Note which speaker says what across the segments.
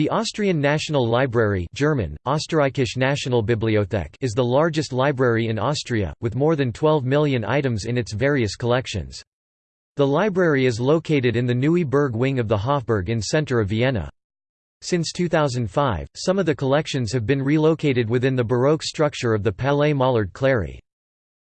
Speaker 1: The Austrian National Library German, Österreichische Nationalbibliothek is the largest library in Austria, with more than 12 million items in its various collections. The library is located in the Neue Burg wing of the Hofburg in center of Vienna. Since 2005, some of the collections have been relocated within the Baroque structure of the Palais Mollard Cléry.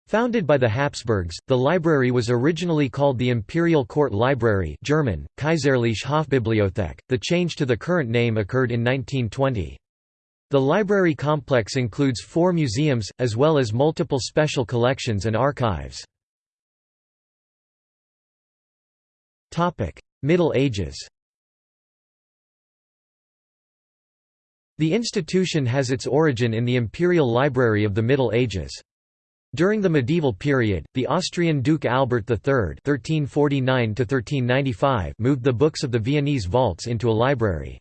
Speaker 1: Founded by the Habsburgs, the library was originally called the Imperial Court Library German, Kaiserliche Hofbibliothek. The change to the current name occurred in 1920. The library complex includes four museums, as well as multiple special collections and archives. Middle Ages The institution has its origin in the Imperial Library of the Middle Ages. During the medieval period, the Austrian Duke Albert III (1349–1395) moved the books of the Viennese vaults into a library.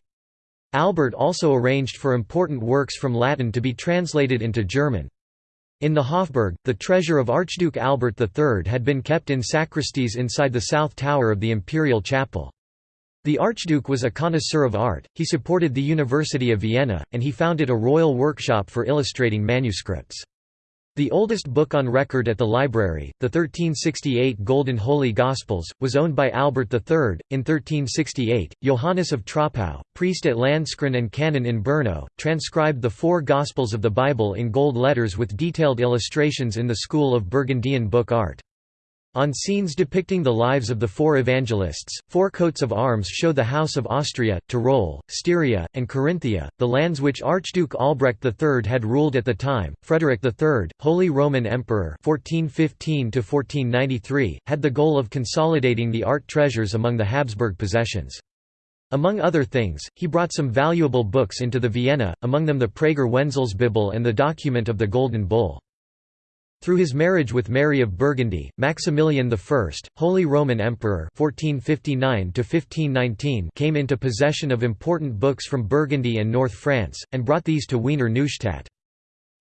Speaker 1: Albert also arranged for important works from Latin to be translated into German. In the Hofburg, the treasure of Archduke Albert III had been kept in sacristies inside the south tower of the imperial chapel. The Archduke was a connoisseur of art, he supported the University of Vienna, and he founded a royal workshop for illustrating manuscripts. The oldest book on record at the library, the 1368 Golden Holy Gospels, was owned by Albert III. In 1368, Johannes of Troppau, priest at Landskron and canon in Brno, transcribed the four Gospels of the Bible in gold letters with detailed illustrations in the school of Burgundian book art. On scenes depicting the lives of the four evangelists, four coats of arms show the House of Austria, Tyrol, Styria, and Carinthia, the lands which Archduke Albrecht III had ruled at the time. Frederick III, Holy Roman Emperor (1415–1493), had the goal of consolidating the art treasures among the Habsburg possessions. Among other things, he brought some valuable books into the Vienna, among them the Prager Wenzelsbibel and the document of the Golden Bull. Through his marriage with Mary of Burgundy, Maximilian I, Holy Roman Emperor 1459 came into possession of important books from Burgundy and North France, and brought these to Wiener Neustadt.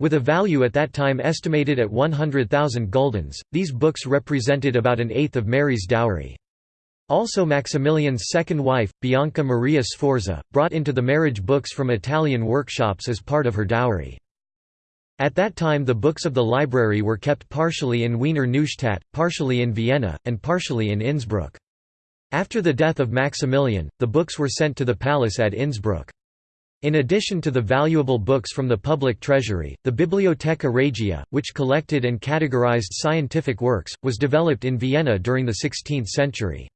Speaker 1: With a value at that time estimated at 100,000 guldens, these books represented about an eighth of Mary's dowry. Also Maximilian's second wife, Bianca Maria Sforza, brought into the marriage books from Italian workshops as part of her dowry. At that time the books of the library were kept partially in Wiener Neustadt, partially in Vienna, and partially in Innsbruck. After the death of Maximilian, the books were sent to the palace at Innsbruck. In addition to the valuable books from the public treasury, the Bibliotheca Regia, which collected and categorized scientific works, was developed in Vienna during the 16th century.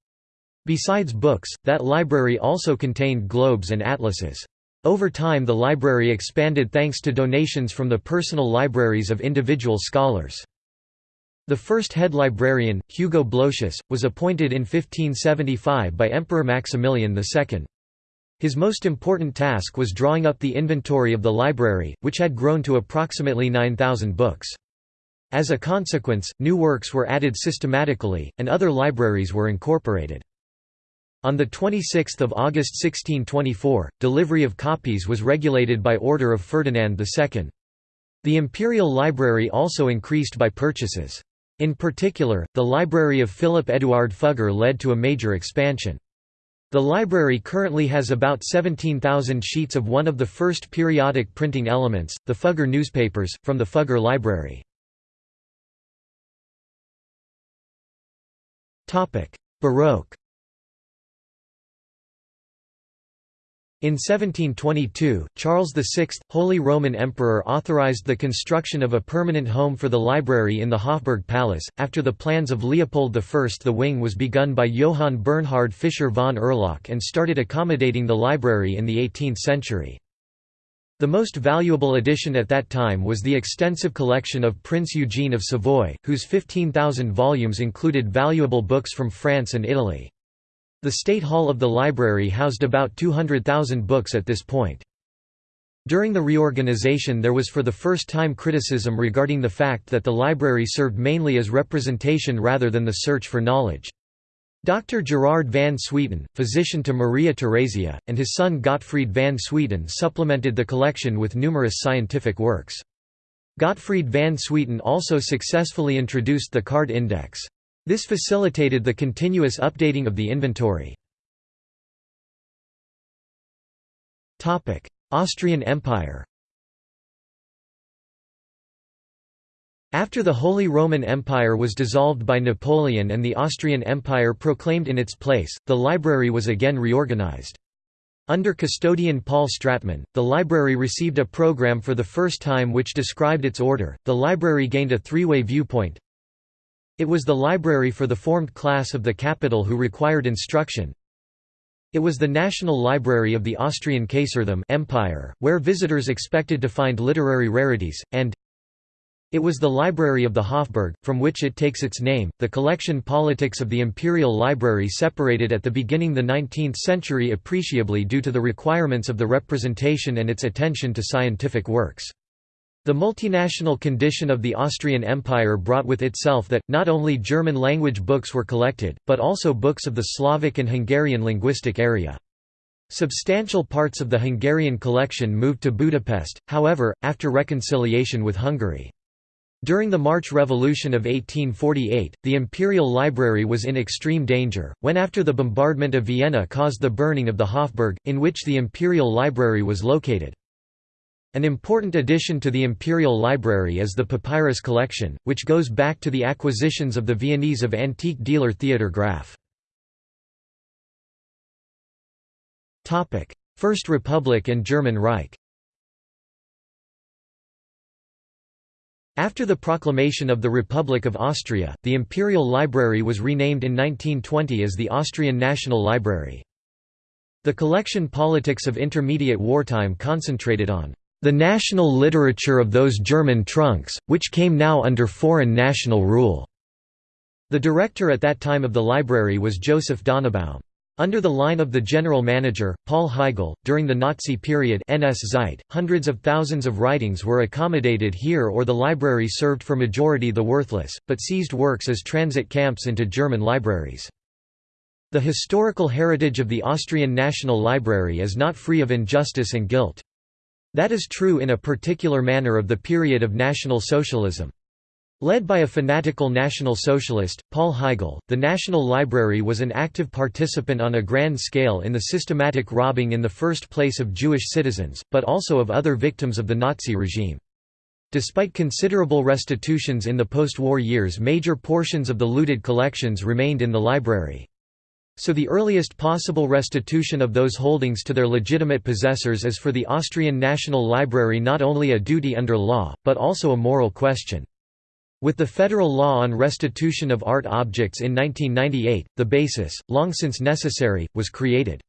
Speaker 1: Besides books, that library also contained globes and atlases. Over time the library expanded thanks to donations from the personal libraries of individual scholars. The first head librarian, Hugo Blosius, was appointed in 1575 by Emperor Maximilian II. His most important task was drawing up the inventory of the library, which had grown to approximately 9,000 books. As a consequence, new works were added systematically, and other libraries were incorporated. On 26 August 1624, delivery of copies was regulated by order of Ferdinand II. The Imperial Library also increased by purchases. In particular, the library of Philip Eduard Fugger led to a major expansion. The library currently has about 17,000 sheets of one of the first periodic printing elements, the Fugger newspapers, from the Fugger Library. Baroque In 1722, Charles VI, Holy Roman Emperor authorized the construction of a permanent home for the library in the Hofburg Palace. After the plans of Leopold I the wing was begun by Johann Bernhard Fischer von Erlach and started accommodating the library in the 18th century. The most valuable addition at that time was the extensive collection of Prince Eugene of Savoy, whose 15,000 volumes included valuable books from France and Italy. The State Hall of the library housed about 200,000 books at this point. During the reorganization there was for the first time criticism regarding the fact that the library served mainly as representation rather than the search for knowledge. Dr. Gerard van Swieten, physician to Maria Theresia, and his son Gottfried van Swieten supplemented the collection with numerous scientific works. Gottfried van Swieten also successfully introduced the card index. This facilitated the continuous updating of the inventory. Austrian Empire After the Holy Roman Empire was dissolved by Napoleon and the Austrian Empire proclaimed in its place, the library was again reorganized. Under custodian Paul Stratmann, the library received a program for the first time which described its order. The library gained a three way viewpoint. It was the library for the formed class of the capital who required instruction. It was the national library of the Austrian Kaisertum Empire, where visitors expected to find literary rarities, and it was the library of the Hofburg, from which it takes its name. The collection politics of the Imperial Library separated at the beginning of the 19th century appreciably due to the requirements of the representation and its attention to scientific works. The multinational condition of the Austrian Empire brought with itself that, not only German-language books were collected, but also books of the Slavic and Hungarian linguistic area. Substantial parts of the Hungarian collection moved to Budapest, however, after reconciliation with Hungary. During the March Revolution of 1848, the Imperial Library was in extreme danger, when after the bombardment of Vienna caused the burning of the Hofburg, in which the Imperial Library was located. An important addition to the Imperial Library is the papyrus collection, which goes back to the acquisitions of the Viennese of antique dealer Theodor Graf. First Republic and German Reich After the proclamation of the Republic of Austria, the Imperial Library was renamed in 1920 as the Austrian National Library. The collection politics of intermediate wartime concentrated on the national literature of those German trunks, which came now under foreign national rule. The director at that time of the library was Joseph Donaubaum. Under the line of the general manager, Paul Heigl, during the Nazi period NS Zeit, hundreds of thousands of writings were accommodated here or the library served for majority the worthless, but seized works as transit camps into German libraries. The historical heritage of the Austrian National Library is not free of injustice and guilt. That is true in a particular manner of the period of National Socialism. Led by a fanatical National Socialist, Paul Heigl, the National Library was an active participant on a grand scale in the systematic robbing in the first place of Jewish citizens, but also of other victims of the Nazi regime. Despite considerable restitutions in the post-war years major portions of the looted collections remained in the library. So the earliest possible restitution of those holdings to their legitimate possessors is for the Austrian National Library not only a duty under law, but also a moral question. With the federal law on restitution of art objects in 1998, the basis, long since necessary, was created.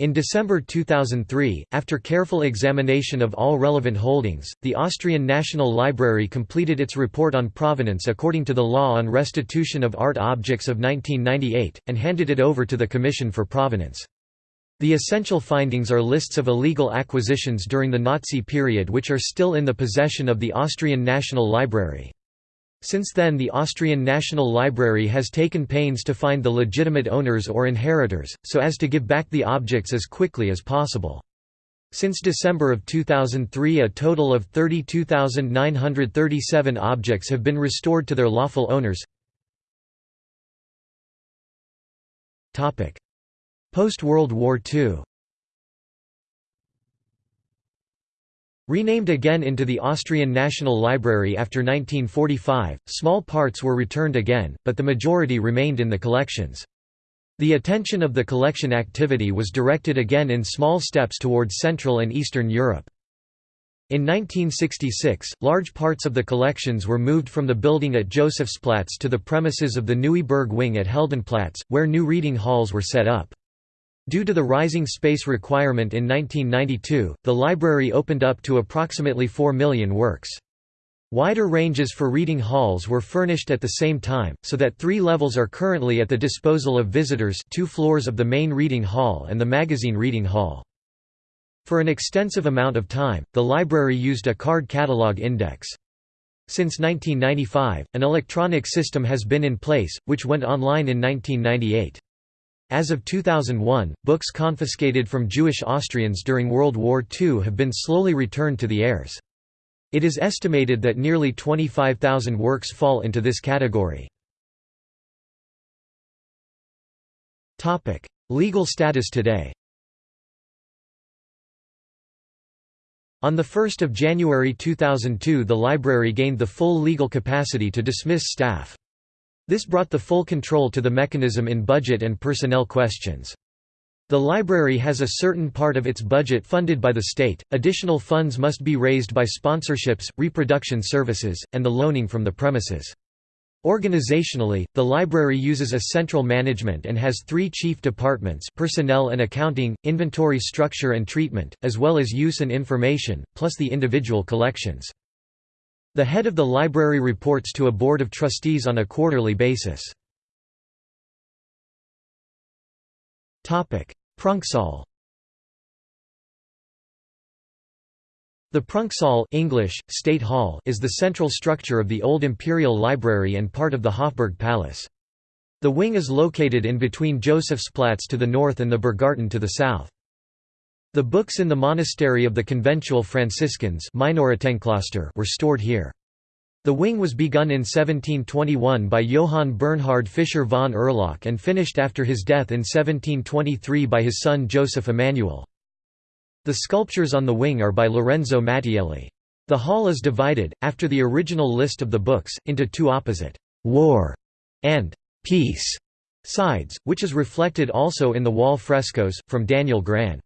Speaker 1: In December 2003, after careful examination of all relevant holdings, the Austrian National Library completed its report on provenance according to the Law on Restitution of Art Objects of 1998, and handed it over to the Commission for Provenance. The essential findings are lists of illegal acquisitions during the Nazi period which are still in the possession of the Austrian National Library. Since then the Austrian National Library has taken pains to find the legitimate owners or inheritors, so as to give back the objects as quickly as possible. Since December of 2003 a total of 32,937 objects have been restored to their lawful owners. Post-World War II Renamed again into the Austrian National Library after 1945, small parts were returned again, but the majority remained in the collections. The attention of the collection activity was directed again in small steps towards Central and Eastern Europe. In 1966, large parts of the collections were moved from the building at Josefsplatz to the premises of the Neue Burg wing at Heldenplatz, where new reading halls were set up. Due to the rising space requirement in 1992, the library opened up to approximately 4 million works. Wider ranges for reading halls were furnished at the same time, so that three levels are currently at the disposal of visitors two floors of the main reading hall and the magazine reading hall. For an extensive amount of time, the library used a card catalog index. Since 1995, an electronic system has been in place, which went online in 1998. As of 2001, books confiscated from Jewish Austrians during World War II have been slowly returned to the heirs. It is estimated that nearly 25,000 works fall into this category. Legal status today On 1 January 2002 the library gained the full legal capacity to dismiss staff. This brought the full control to the mechanism in budget and personnel questions. The library has a certain part of its budget funded by the state, additional funds must be raised by sponsorships, reproduction services, and the loaning from the premises. Organizationally, the library uses a central management and has three chief departments personnel and accounting, inventory structure and treatment, as well as use and information, plus the individual collections. The head of the library reports to a board of trustees on a quarterly basis. Prunksaal The Prunksaal English, State Hall is the central structure of the old Imperial Library and part of the Hofburg Palace. The wing is located in between Josefsplatz to the north and the Burggarten to the south. The books in the monastery of the conventual Franciscans were stored here. The wing was begun in 1721 by Johann Bernhard Fischer von Erlach and finished after his death in 1723 by his son Joseph Emanuel. The sculptures on the wing are by Lorenzo Mattielli. The hall is divided, after the original list of the books, into two opposite «war» and «peace» sides, which is reflected also in the wall frescoes, from Daniel Gran.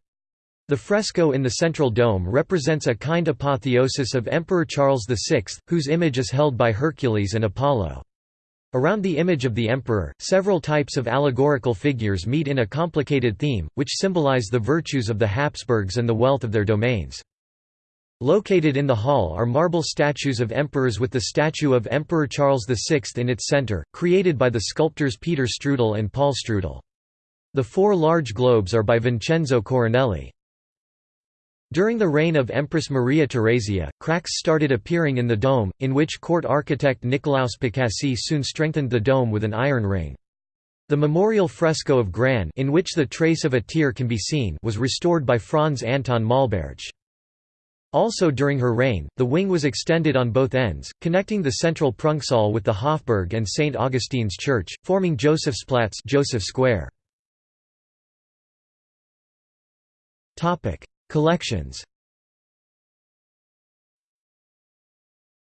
Speaker 1: The fresco in the central dome represents a kind apotheosis of Emperor Charles VI, whose image is held by Hercules and Apollo. Around the image of the emperor, several types of allegorical figures meet in a complicated theme, which symbolize the virtues of the Habsburgs and the wealth of their domains. Located in the hall are marble statues of emperors with the statue of Emperor Charles VI in its center, created by the sculptors Peter Strudel and Paul Strudel. The four large globes are by Vincenzo Coronelli. During the reign of Empress Maria Theresia, cracks started appearing in the dome, in which court architect Nicolaus Pacassi soon strengthened the dome with an iron ring. The memorial fresco of Gran in which the trace of a tear can be seen was restored by Franz Anton Maulbertsch. Also during her reign, the wing was extended on both ends, connecting the central Prunksaal with the Hofburg and St. Augustine's Church, forming Josefsplatz Joseph Square. Collections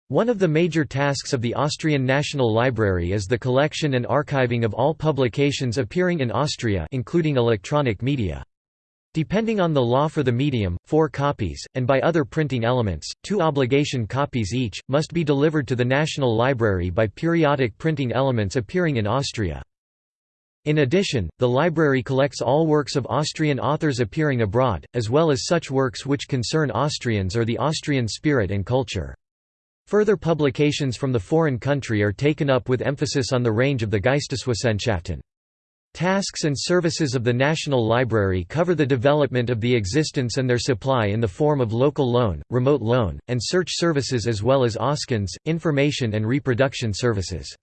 Speaker 1: One of the major tasks of the Austrian National Library is the collection and archiving of all publications appearing in Austria including electronic media. Depending on the law for the medium, four copies, and by other printing elements, two obligation copies each, must be delivered to the National Library by periodic printing elements appearing in Austria. In addition, the library collects all works of Austrian authors appearing abroad, as well as such works which concern Austrians or the Austrian spirit and culture. Further publications from the foreign country are taken up with emphasis on the range of the Geisteswissenschaften. Tasks and services of the National Library cover the development of the existence and their supply in the form of local loan, remote loan, and search services as well as Auskünfte, information and reproduction services.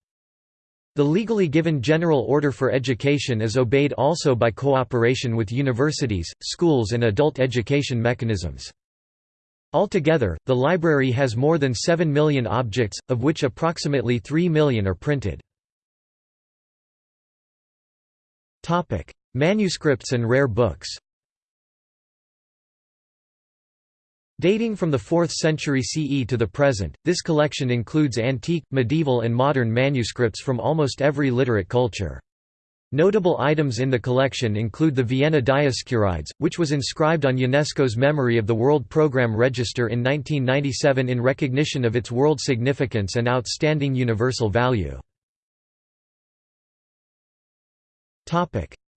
Speaker 1: The legally given General Order for Education is obeyed also by cooperation with universities, schools and adult education mechanisms. Altogether, the library has more than 7 million objects, of which approximately 3 million are printed. Manuscripts and rare books Dating from the 4th century CE to the present, this collection includes antique, medieval and modern manuscripts from almost every literate culture. Notable items in the collection include the Vienna Dioscurides, which was inscribed on UNESCO's Memory of the World Programme Register in 1997 in recognition of its world significance and outstanding universal value.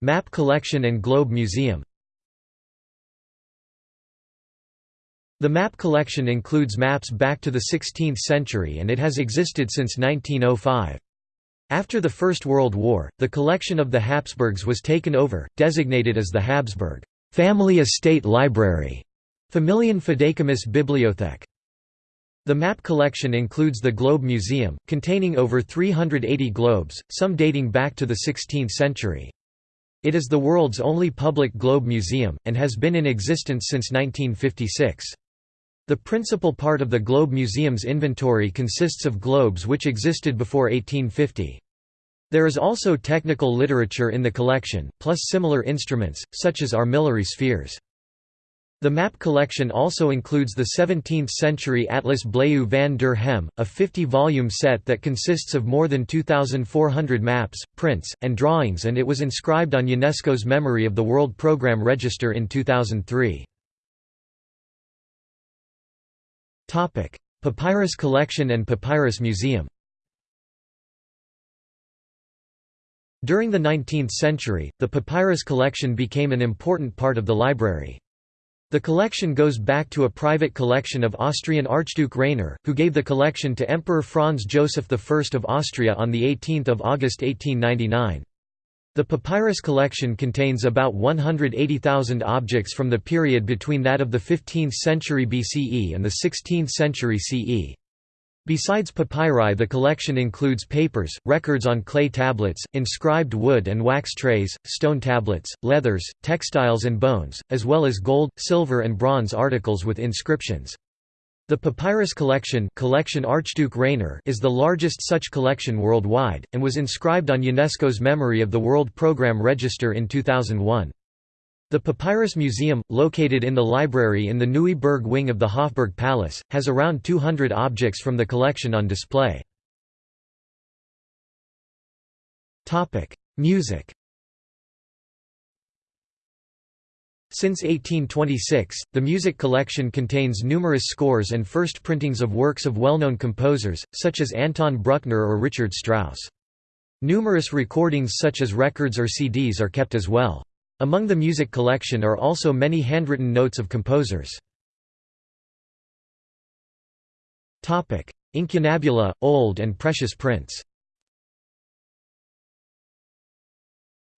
Speaker 1: Map collection and Globe Museum The map collection includes maps back to the 16th century and it has existed since 1905. After the First World War, the collection of the Habsburgs was taken over, designated as the Habsburg Family Estate Library, Familien Bibliothek. The map collection includes the Globe Museum, containing over 380 globes, some dating back to the 16th century. It is the world's only public globe museum, and has been in existence since 1956. The principal part of the Globe Museum's inventory consists of globes which existed before 1850. There is also technical literature in the collection, plus similar instruments, such as armillary spheres. The map collection also includes the 17th-century Atlas Blaeu van der Hem, a 50-volume set that consists of more than 2,400 maps, prints, and drawings and it was inscribed on UNESCO's Memory of the World Programme Register in 2003. Papyrus collection and Papyrus Museum During the 19th century, the papyrus collection became an important part of the library. The collection goes back to a private collection of Austrian Archduke Rainer, who gave the collection to Emperor Franz Joseph I of Austria on 18 August 1899. The papyrus collection contains about 180,000 objects from the period between that of the 15th century BCE and the 16th century CE. Besides papyri the collection includes papers, records on clay tablets, inscribed wood and wax trays, stone tablets, leathers, textiles and bones, as well as gold, silver and bronze articles with inscriptions. The papyrus collection, collection Archduke Rainer is the largest such collection worldwide, and was inscribed on UNESCO's Memory of the World Programme Register in 2001. The Papyrus Museum, located in the library in the Neue Burg wing of the Hofburg Palace, has around 200 objects from the collection on display. Music Since 1826, the music collection contains numerous scores and first printings of works of well-known composers, such as Anton Bruckner or Richard Strauss. Numerous recordings such as records or CDs are kept as well. Among the music collection are also many handwritten notes of composers. Incunabula, old and precious prints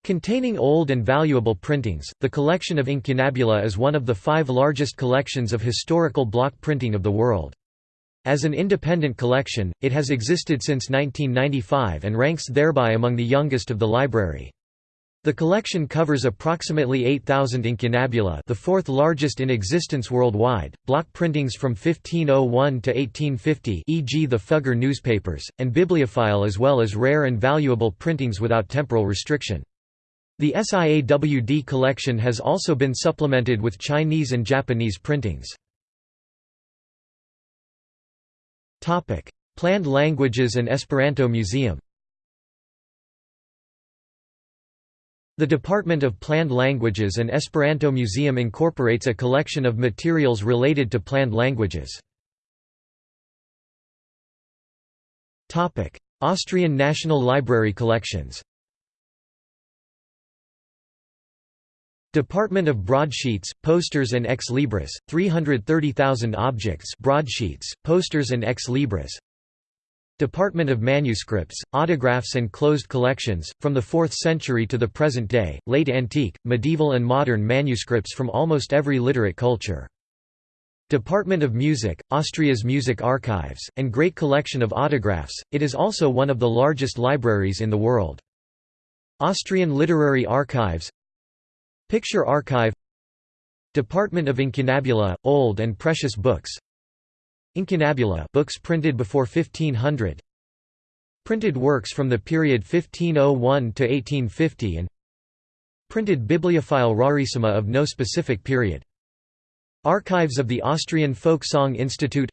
Speaker 1: Containing old and valuable printings, the collection of Incunabula is one of the five largest collections of historical block printing of the world. As an independent collection, it has existed since 1995 and ranks thereby among the youngest of the library. The collection covers approximately 8,000 incunabula the fourth largest in existence worldwide, block printings from 1501 to 1850 e.g. the Fugger newspapers, and bibliophile as well as rare and valuable printings without temporal restriction. The SIAWD collection has also been supplemented with Chinese and Japanese printings. Planned Languages and Esperanto Museum The Department of Planned Languages and Esperanto Museum incorporates a collection of materials related to planned languages. Austrian National Library collections Department of Broadsheets, Posters and Ex Libris, 330,000 objects broadsheets, posters and Ex Libris Department of Manuscripts, Autographs and Closed Collections, from the 4th century to the present day, late antique, medieval and modern manuscripts from almost every literate culture. Department of Music, Austria's Music Archives, and great collection of autographs, it is also one of the largest libraries in the world. Austrian Literary Archives Picture Archive Department of Incunabula, Old and Precious Books. Incunabula books printed before 1500 Printed works from the period 1501 to 1850 and Printed bibliophile rarissima of no specific period. Archives of the Austrian Folk Song Institute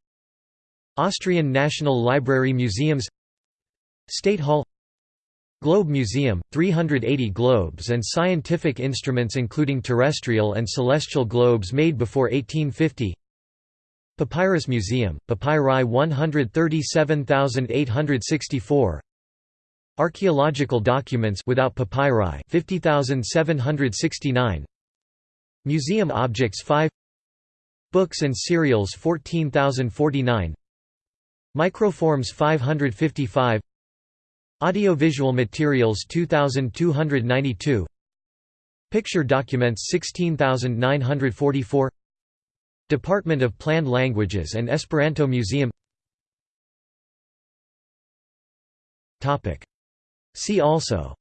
Speaker 1: Austrian National Library Museums State Hall Globe Museum, 380 globes and scientific instruments including terrestrial and celestial globes made before 1850 Papyrus Museum, Papyri 137864 Archaeological documents without papyri 50769 Museum objects 5 Books and serials 14049 Microforms 555 Audiovisual materials 2292 Picture documents 16944 Department of Planned Languages and Esperanto Museum. See also.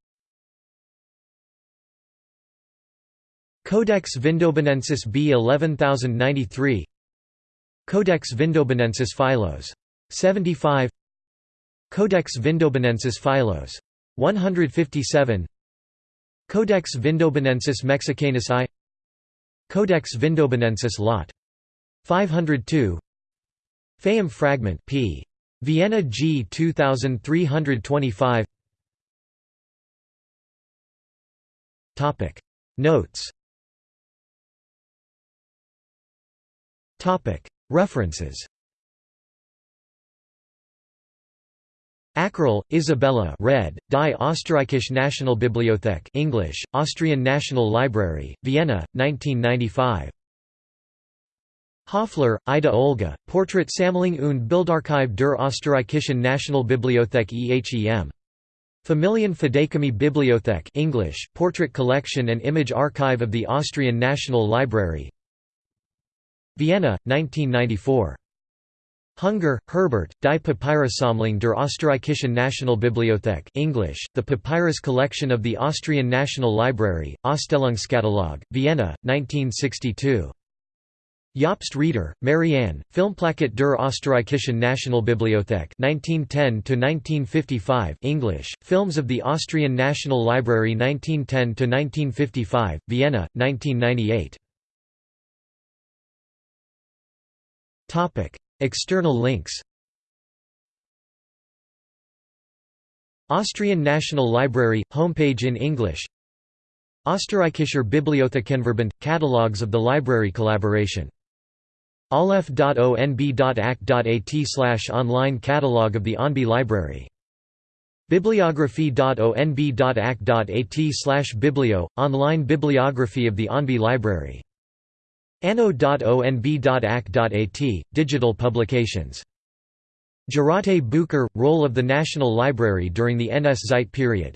Speaker 1: Codex Vindobonensis B 11093 Codex Vindobonensis Philos. 75 Codex Vindobonensis Philos. 157 Codex Vindobonensis Mexicanus I. Codex Vindobonensis Lat. 502 Fayum fragment p. Vienna G 2325 Topic. Notes. Topic. References Ackerl, Isabella red, Die Österreichische Nationalbibliothek English, Austrian National Library, Vienna, 1995. Hoffler, Ida Olga, Porträtsammlung und Bildarchiv der Österreichischen Nationalbibliothek EHEM. Familien Bibliothek English, Portrait Collection and Image Archive of the Austrian National Library Vienna, 1994. Hunger, Herbert, Die Papyrussammlung der Österreichischen Nationalbibliothek English, The Papyrus Collection of the Austrian National Library, Ausstellungskatalog, Vienna, 1962. Jobst Rieder, Marianne, Filmplakat der Österreichischen Nationalbibliothek 1910–1955 English, Films of the Austrian National Library 1910–1955, Vienna, 1998 External links Austrian National Library – homepage in English Österreichischer Bibliothekenverbund – catalogues of the library collaboration aleph.onb.ac.at online catalogue of the ONB library bibliography.onb.ac.at biblio – online bibliography of the ONB library anno.onb.ac.at, digital publications. Geraubte Bücher – Role of the National Library during the NS Zeit period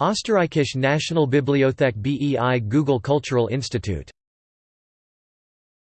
Speaker 1: Österreichische Nationalbibliothek BEI Google Cultural Institute